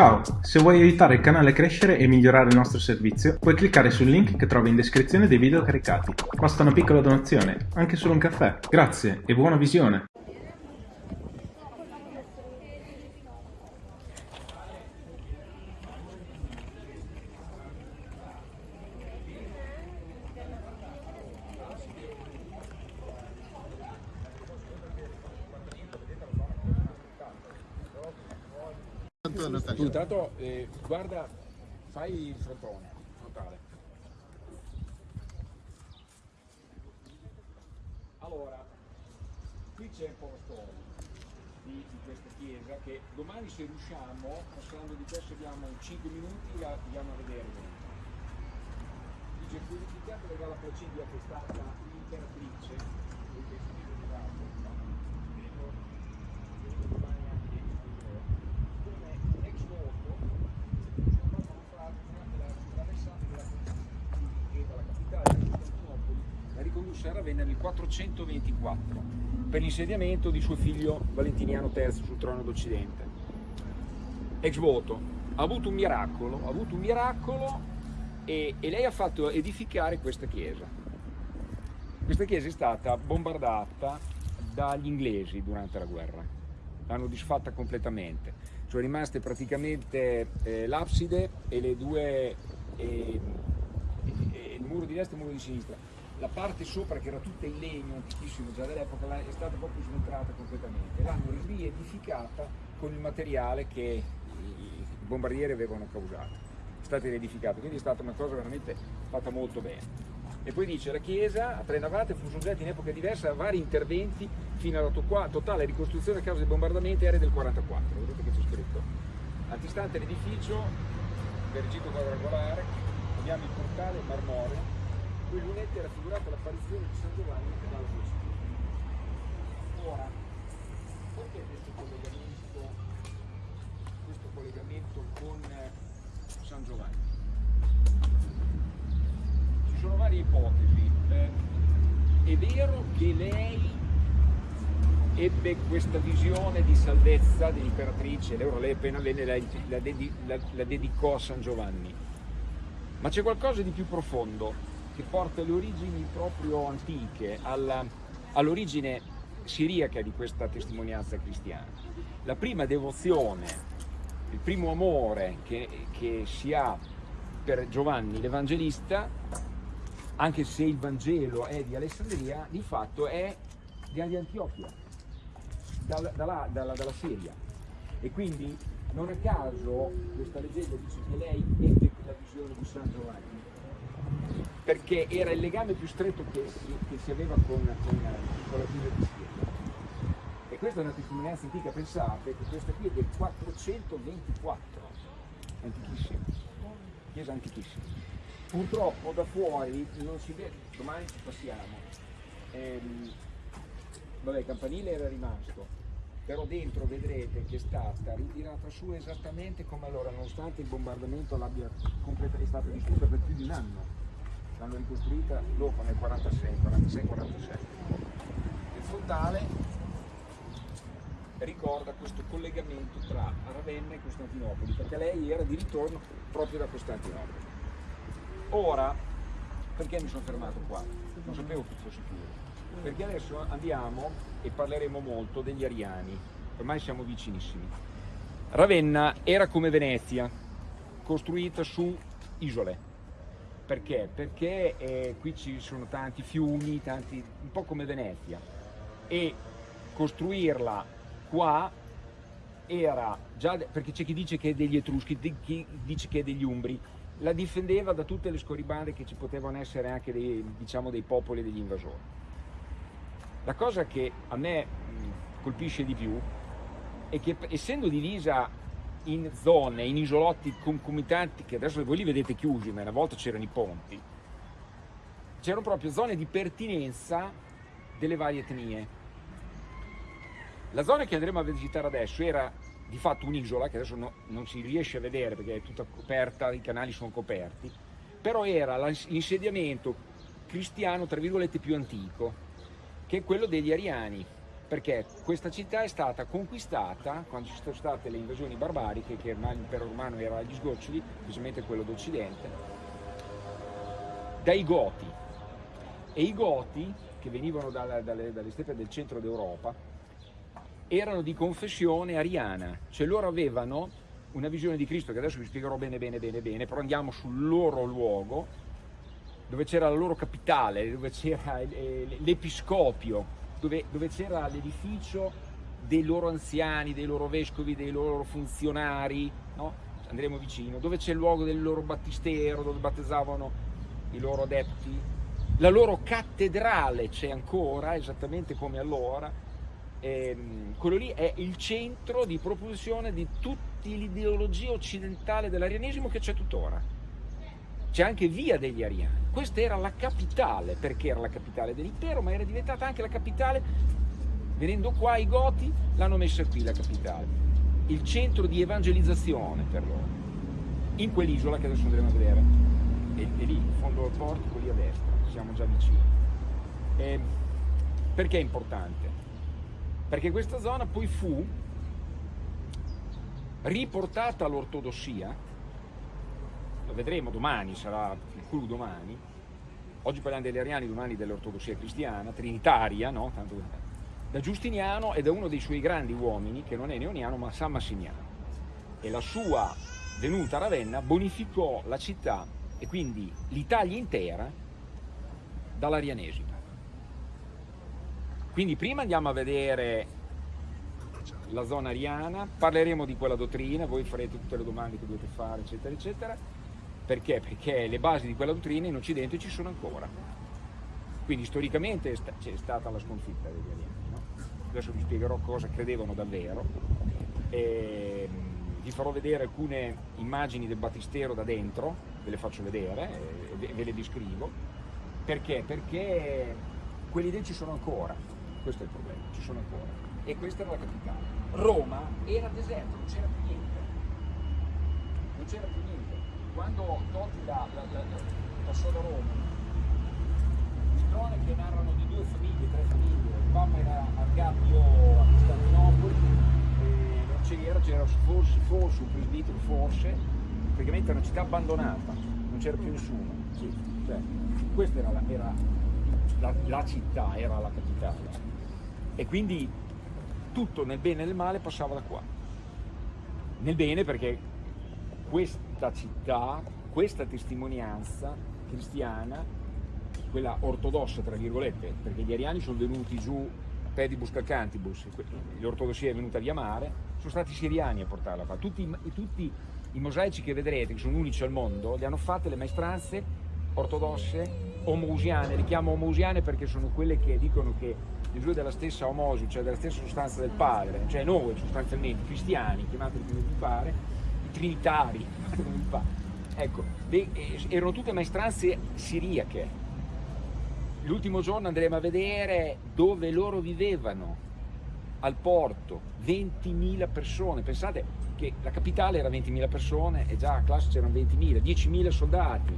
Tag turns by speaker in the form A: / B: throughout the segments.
A: Ciao, se vuoi aiutare il canale a crescere e migliorare il nostro servizio, puoi cliccare sul link che trovi in descrizione dei video caricati. Basta una piccola donazione, anche solo un caffè. Grazie e buona visione!
B: Tu intanto eh, guarda, fai il frontone, frontale. Allora, qui c'è un po' la storia di, questa chiesa che domani se riusciamo, passando di questo abbiamo 5 minuti, la andiamo a vedere. Dice purificate dalla Placidia che è stata l'imperatrice di questo tipo di razza. Vedo, vedo domani anche come ex voto c'è stata una frase durante la traversata della che dalla capitale di Costantinopoli la ricondusse a Ravenna nel 424 per l'insediamento di suo figlio Valentiniano III sul trono d'Occidente. Ex voto, ha avuto un miracolo, ha avuto un miracolo e, e lei ha fatto edificare questa chiesa. Questa chiesa è stata bombardata dagli inglesi durante la guerra, l'hanno disfatta completamente sono rimaste praticamente eh, l'abside e le due e, e, il muro di destra e il muro di sinistra la parte sopra che era tutta in legno antichissimo già dall'epoca è stata proprio sventrata completamente. L'hanno riedificata con il materiale che i bombardieri avevano causato. È stata riedificata quindi è stata una cosa veramente fatta molto bene. E poi dice la chiesa a tre navate fu soggetta in epoca diversa a vari interventi fino alla totale ricostruzione a causa dei bombardamenti aerei del 44 vedete che c'è scritto. Antistante l'edificio per il gito quadrangolare abbiamo il portale marmoreo cui lunette è raffigurata l'apparizione di San Giovanni dalla sua ora perché questo collegamento questo collegamento con San Giovanni? Ci sono varie ipotesi. Eh, è vero che lei ebbe questa visione di salvezza dell'imperatrice, lei appena venne la, la, la, la, dedicò a San Giovanni, ma c'è qualcosa di più profondo che porta le origini proprio antiche, all'origine siriaca di questa testimonianza cristiana. La prima devozione, il primo amore che, che si ha per Giovanni l'Evangelista anche se il Vangelo è di Alessandria, di fatto è di Antiochia, dalla, dalla, dalla, dalla Siria. E quindi non a caso questa leggenda dice che lei ebbe la visione di San Giovanni, perché era il legame più stretto che si, che si aveva con, con, con la chiesa di Siria. E questa è una testimonianza antica, pensate che questa qui è del 424, antichissima, chiesa antichissima. Purtroppo da fuori non si vede, domani ci passiamo, ehm, vabbè il campanile era rimasto, però dentro vedrete che è stata ritirata su esattamente come allora, nonostante il bombardamento l'abbia completamente stata distrutta per più di un anno, l'hanno ricostruita dopo nel 46, 46-47. Il frontale ricorda questo collegamento tra Ravenna e Costantinopoli, perché lei era di ritorno proprio da Costantinopoli. Ora, perché mi sono fermato qua? Non sapevo che fosse chiuso. Perché adesso andiamo e parleremo molto degli ariani, ormai siamo vicinissimi. Ravenna era come Venezia, costruita su isole. Perché? Perché eh, qui ci sono tanti fiumi, tanti, un po' come Venezia. E costruirla qua era già, perché c'è chi dice che è degli Etruschi, chi dice che è degli Umbri, la difendeva da tutte le scorribande che ci potevano essere anche dei, diciamo, dei popoli degli invasori. La cosa che a me colpisce di più è che essendo divisa in zone, in isolotti concomitanti, che adesso voi li vedete chiusi, ma una volta c'erano i ponti, c'erano proprio zone di pertinenza delle varie etnie. La zona che andremo a visitare adesso era di fatto un'isola che adesso no, non si riesce a vedere perché è tutta coperta, i canali sono coperti, però era l'insediamento cristiano tra virgolette più antico, che è quello degli ariani. Perché questa città è stata conquistata quando ci sono state le invasioni barbariche, che l'impero romano era agli sgoccioli, specialmente quello d'Occidente, dai Goti. E i Goti, che venivano dalle, dalle, dalle steppe del centro d'Europa, erano di confessione ariana, cioè loro avevano una visione di Cristo che adesso vi spiegherò bene bene bene bene, però andiamo sul loro luogo, dove c'era la loro capitale, dove c'era l'episcopio, dove, dove c'era l'edificio dei loro anziani, dei loro vescovi, dei loro funzionari, no? andremo vicino, dove c'è il luogo del loro battistero, dove battezzavano i loro adepti, la loro cattedrale c'è ancora, esattamente come allora, ehm, quello lì è il centro di propulsione di tutta l'ideologia occidentale dell'arianesimo che c'è tuttora. C'è anche via degli ariani. Questa era la capitale, perché era la capitale dell'impero, ma era diventata anche la capitale, venendo qua i Goti, l'hanno messa qui la capitale, il centro di evangelizzazione per loro, in quell'isola che adesso andremo a vedere, e, e lì, in fondo al portico, lì a destra, siamo già vicini. E perché è importante? Perché questa zona poi fu riportata all'ortodossia lo vedremo domani, sarà il clou domani, oggi parliamo degli ariani, domani dell'ortodossia cristiana, trinitaria, no? Tanto, da Giustiniano e da uno dei suoi grandi uomini, che non è neoniano ma San Massimiano. E la sua venuta a Ravenna bonificò la città e quindi l'Italia intera dall'arianesimo. Quindi prima andiamo a vedere la zona ariana, parleremo di quella dottrina, voi farete tutte le domande che dovete fare, eccetera, eccetera, perché? Perché le basi di quella dottrina in Occidente ci sono ancora. Quindi storicamente c'è stata la sconfitta degli alieni. No? Adesso vi spiegherò cosa credevano davvero. E mm, vi farò vedere alcune immagini del battistero da dentro, ve le faccio vedere e ve le descrivo. Perché? Perché quelli lì ci sono ancora, questo è il problema, ci sono ancora. E questa era la capitale. Roma era deserto, non c'era più niente. Non c'era più niente quando Totti da, da, da, da Roma, di cronache narrano di due famiglie, tre famiglie, il Papa era a Gabbio a Costantinopoli, non c'era, c'era forse, forse un presbitero, forse, praticamente era una città abbandonata, non c'era più nessuno. Sì, cioè, questa era, la, era la, la città, era la capitale. E quindi tutto nel bene e nel male passava da qua. Nel bene perché questa città, questa testimonianza cristiana, quella ortodossa tra virgolette, perché gli ariani sono venuti giù pedibus calcantibus, l'ortodossia è venuta via mare, sono stati i siriani a portarla qua. Tutti, tutti i mosaici che vedrete, che sono unici al mondo, li hanno fatte le maestranze ortodosse omousiane, le chiamo omousiane perché sono quelle che dicono che Gesù è della stessa omosio, cioè della stessa sostanza del Padre, cioè noi sostanzialmente cristiani, chiamateli come vi pare, trinitari, ecco, eh, erano tutte maestranze siriache. L'ultimo giorno andremo a vedere dove loro vivevano, al porto, 20.000 persone, pensate che la capitale era 20.000 persone e già a classe c'erano 20.000, 10.000 soldati,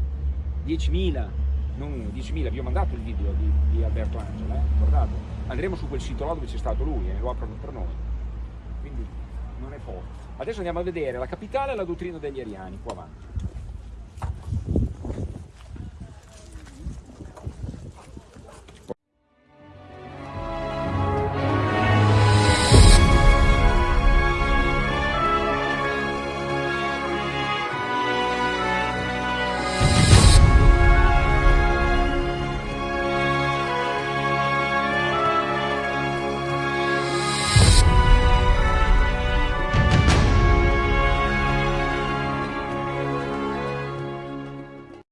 B: 10.000, non uno, 10.000, vi ho mandato il video di, di Alberto Angela, eh? andremo su quel sito là dove c'è stato lui, eh? lo aprono per noi, quindi non è poco. Adesso andiamo a vedere la capitale e la dottrina degli ariani, qua avanti.